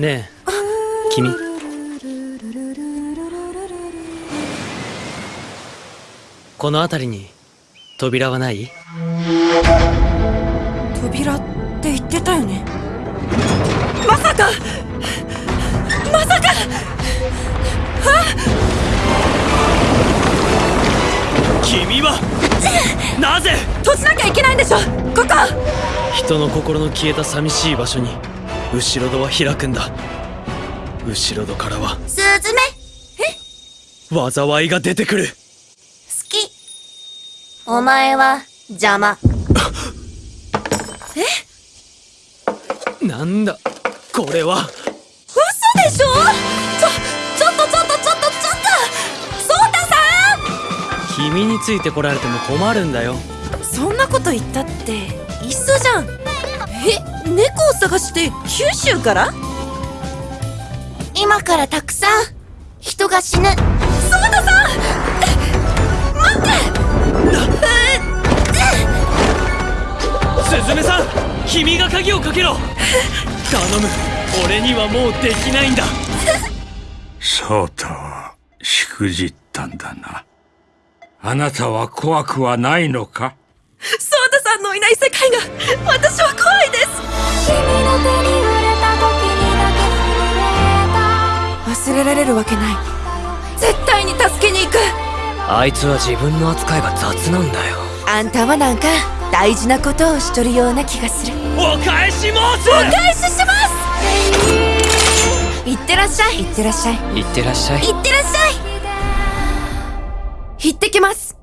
ねえ君。この辺りに扉はない？扉って言ってたよね。まさか！まさか！君は？なぜ？閉じなきゃいけないんでしょ！ここ人の心の消えた寂しい場所に後ろ戸は開くんだ。後ろ戸からはスズメ？災いが出てくる。好き。お前は邪魔。なんだ？これは。嘘でしょ？ちょちょっとちょっとちょっとちょっと！ソータさ君についてこられても困るんだよ。んそんなこと言ったっていっそじゃん。え猫を探して九州から？今からたくさん。人が死ぬ。ソータさん待って。スズメさん君が鍵をかけろ頼む俺にはもうできないんだそうとしくじったんだな。あなたは怖くはないのかのいない世界が私は怖いです。君の手に触れた時にだけ震え忘れられるわけない。絶対に助けに行く。あいつは自分の扱いが雑なんだよ。あんたはなんか大事なことをしとるような気がする。お返し申す。お返しします。いってらっしゃい。いってらっしゃい。いってらっしゃい。いってらっしゃい。行ってきます